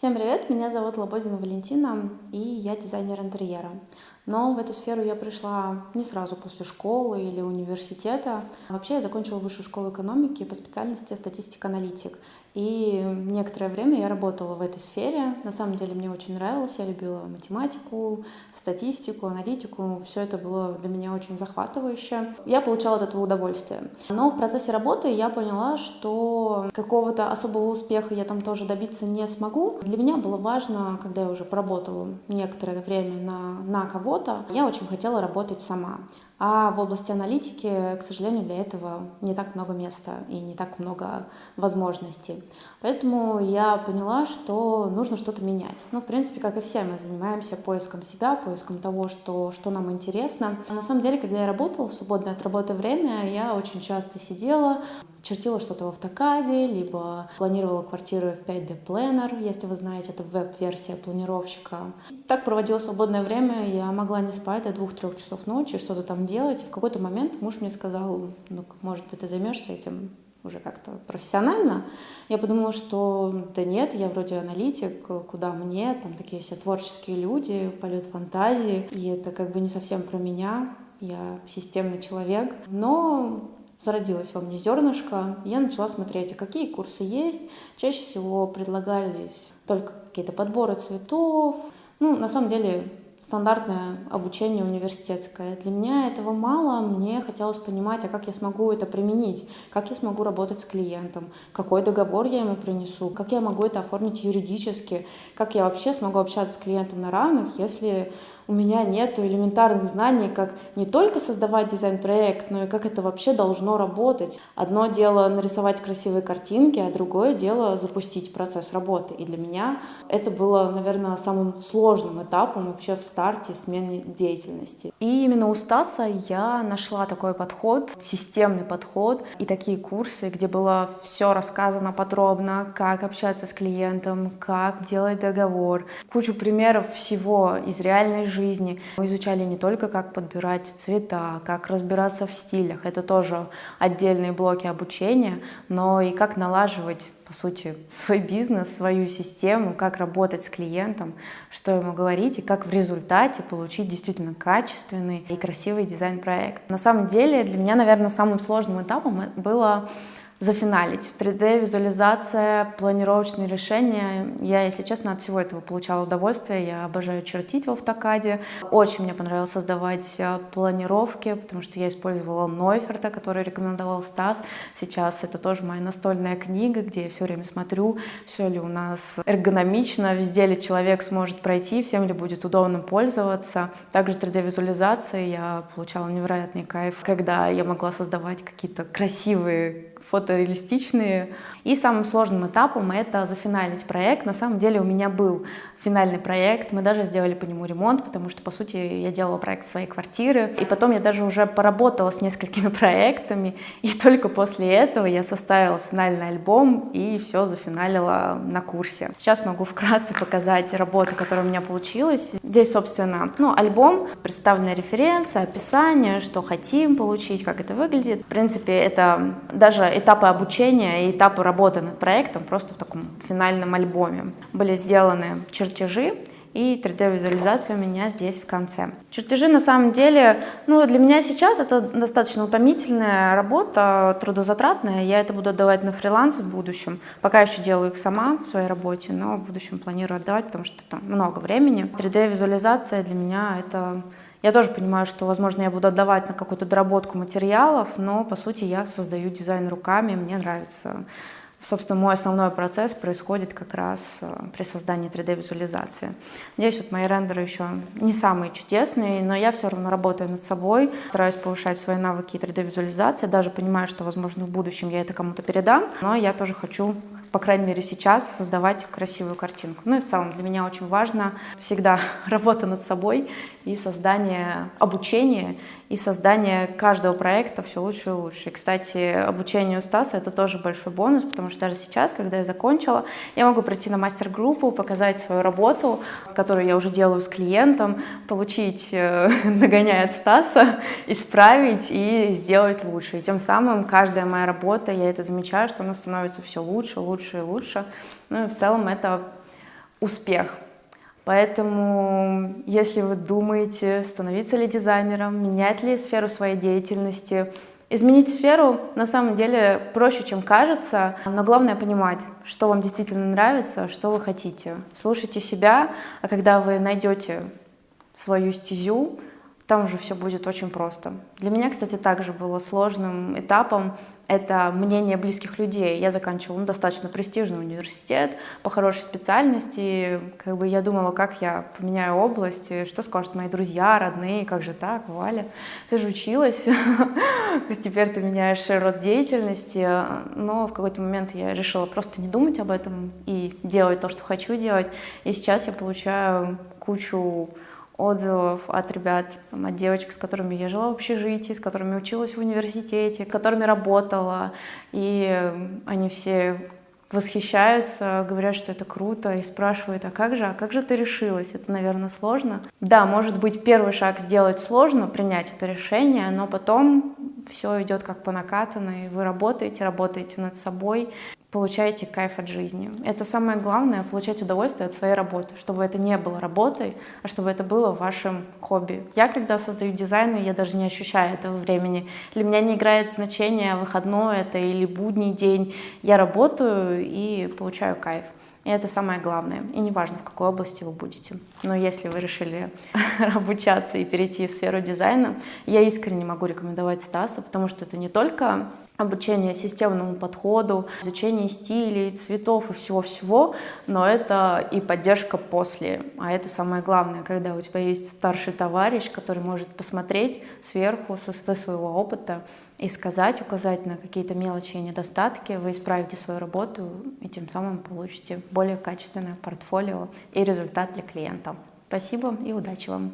Всем привет, меня зовут Лободина Валентина, и я дизайнер интерьера. Но в эту сферу я пришла не сразу после школы или университета. Вообще я закончила высшую школу экономики по специальности статистик-аналитик. И некоторое время я работала в этой сфере. На самом деле мне очень нравилось. Я любила математику, статистику, аналитику. Все это было для меня очень захватывающе. Я получала от этого удовольствие. Но в процессе работы я поняла, что какого-то особого успеха я там тоже добиться не смогу. Для меня было важно, когда я уже поработала некоторое время на, на кого-то, я очень хотела работать сама. А в области аналитики, к сожалению, для этого не так много места и не так много возможностей. Поэтому я поняла, что нужно что-то менять. Ну, в принципе, как и все, мы занимаемся поиском себя, поиском того, что, что нам интересно. На самом деле, когда я работала в свободное от работы время, я очень часто сидела, чертила что-то в автокаде, либо планировала квартиры в 5D Planner, если вы знаете, это веб-версия планировщика. Так проводила свободное время, я могла не спать до двух-трех часов ночи, что-то там делать. И в какой-то момент муж мне сказал, ну, может быть, ты займешься этим уже как-то профессионально. Я подумала, что да нет, я вроде аналитик, куда мне, там такие все творческие люди, полет фантазии, и это как бы не совсем про меня, я системный человек. Но зародилось во мне зернышко, я начала смотреть, а какие курсы есть. Чаще всего предлагались только какие-то подборы цветов. Ну, на самом деле, стандартное обучение университетское. Для меня этого мало, мне хотелось понимать, а как я смогу это применить, как я смогу работать с клиентом, какой договор я ему принесу, как я могу это оформить юридически, как я вообще смогу общаться с клиентом на равных, если у меня нет элементарных знаний, как не только создавать дизайн-проект, но и как это вообще должно работать. Одно дело нарисовать красивые картинки, а другое дело запустить процесс работы. И для меня это было, наверное, самым сложным этапом вообще в старте смены деятельности. И именно у Стаса я нашла такой подход, системный подход и такие курсы, где было все рассказано подробно, как общаться с клиентом, как делать договор, кучу примеров всего из реальной жизни, жизни. Мы изучали не только, как подбирать цвета, как разбираться в стилях, это тоже отдельные блоки обучения, но и как налаживать по сути, свой бизнес, свою систему, как работать с клиентом, что ему говорить и как в результате получить действительно качественный и красивый дизайн-проект. На самом деле для меня, наверное, самым сложным этапом было зафиналить. 3D-визуализация, планировочные решения. Я, если честно, от всего этого получала удовольствие. Я обожаю чертить в автокаде. Очень мне понравилось создавать э, планировки, потому что я использовала Нойферта, который рекомендовал Стас. Сейчас это тоже моя настольная книга, где я все время смотрю, все ли у нас эргономично, везде ли человек сможет пройти, всем ли будет удобно пользоваться. Также 3D-визуализация я получала невероятный кайф, когда я могла создавать какие-то красивые фотореалистичные. И самым сложным этапом это зафиналить проект. На самом деле у меня был финальный проект, мы даже сделали по нему ремонт, потому что, по сути, я делала проект своей квартиры. И потом я даже уже поработала с несколькими проектами, и только после этого я составила финальный альбом и все зафиналила на курсе. Сейчас могу вкратце показать работу, которая у меня получилась. Здесь, собственно, ну, альбом, представлены референсы, описание, что хотим получить, как это выглядит. В принципе, это даже этапы обучения и этапы работы над проектом просто в таком финальном альбоме. Были сделаны чертежи, и 3D-визуализация у меня здесь в конце. Чертежи на самом деле, ну для меня сейчас это достаточно утомительная работа, трудозатратная. Я это буду отдавать на фриланс в будущем. Пока еще делаю их сама в своей работе, но в будущем планирую отдавать, потому что там много времени. 3D-визуализация для меня это я тоже понимаю, что, возможно, я буду отдавать на какую-то доработку материалов, но, по сути, я создаю дизайн руками, мне нравится Собственно, мой основной процесс происходит как раз э, при создании 3D-визуализации. Надеюсь, вот мои рендеры еще не самые чудесные, но я все равно работаю над собой, стараюсь повышать свои навыки 3D-визуализации, даже понимаю, что, возможно, в будущем я это кому-то передам, но я тоже хочу по крайней мере сейчас, создавать красивую картинку. Ну и в целом для меня очень важно всегда работа над собой и создание обучения, и создание каждого проекта все лучше и лучше. И, кстати, обучение у Стаса — это тоже большой бонус, потому что даже сейчас, когда я закончила, я могу прийти на мастер-группу, показать свою работу, которую я уже делаю с клиентом, получить э, нагоняя от Стаса, исправить и сделать лучше. И тем самым каждая моя работа, я это замечаю, что она становится все лучше, лучше и лучше. Ну и в целом это успех. Поэтому, если вы думаете, становиться ли дизайнером, менять ли сферу своей деятельности, изменить сферу на самом деле проще, чем кажется, но главное понимать, что вам действительно нравится, что вы хотите. Слушайте себя, а когда вы найдете свою стезю, там уже все будет очень просто. Для меня, кстати, также было сложным этапом это мнение близких людей. Я заканчивала ну, достаточно престижный университет по хорошей специальности. Как бы я думала, как я поменяю область, что скажут мои друзья, родные, как же так, Валя, ты же училась, теперь ты меняешь род деятельности. Но в какой-то момент я решила просто не думать об этом и делать то, что хочу делать. И сейчас я получаю кучу отзывов от ребят, там, от девочек, с которыми я жила в общежитии, с которыми училась в университете, с которыми работала. И они все восхищаются, говорят, что это круто, и спрашивают, а как же, а как же ты решилась? Это, наверное, сложно. Да, может быть, первый шаг сделать сложно, принять это решение, но потом все идет как по накатанной, вы работаете, работаете над собой, получаете кайф от жизни. Это самое главное, получать удовольствие от своей работы, чтобы это не было работой, а чтобы это было вашим хобби. Я, когда создаю дизайн, я даже не ощущаю этого времени. Для меня не играет значения, выходной это или будний день. Я работаю и получаю кайф. И это самое главное. И неважно, в какой области вы будете. Но если вы решили обучаться и перейти в сферу дизайна, я искренне могу рекомендовать Стаса, потому что это не только обучение системному подходу, изучение стилей, цветов и всего-всего, но это и поддержка после. А это самое главное, когда у тебя есть старший товарищ, который может посмотреть сверху со своего опыта и сказать, указать на какие-то мелочи и недостатки, вы исправите свою работу и тем самым получите более качественное портфолио и результат для клиента. Спасибо и удачи вам!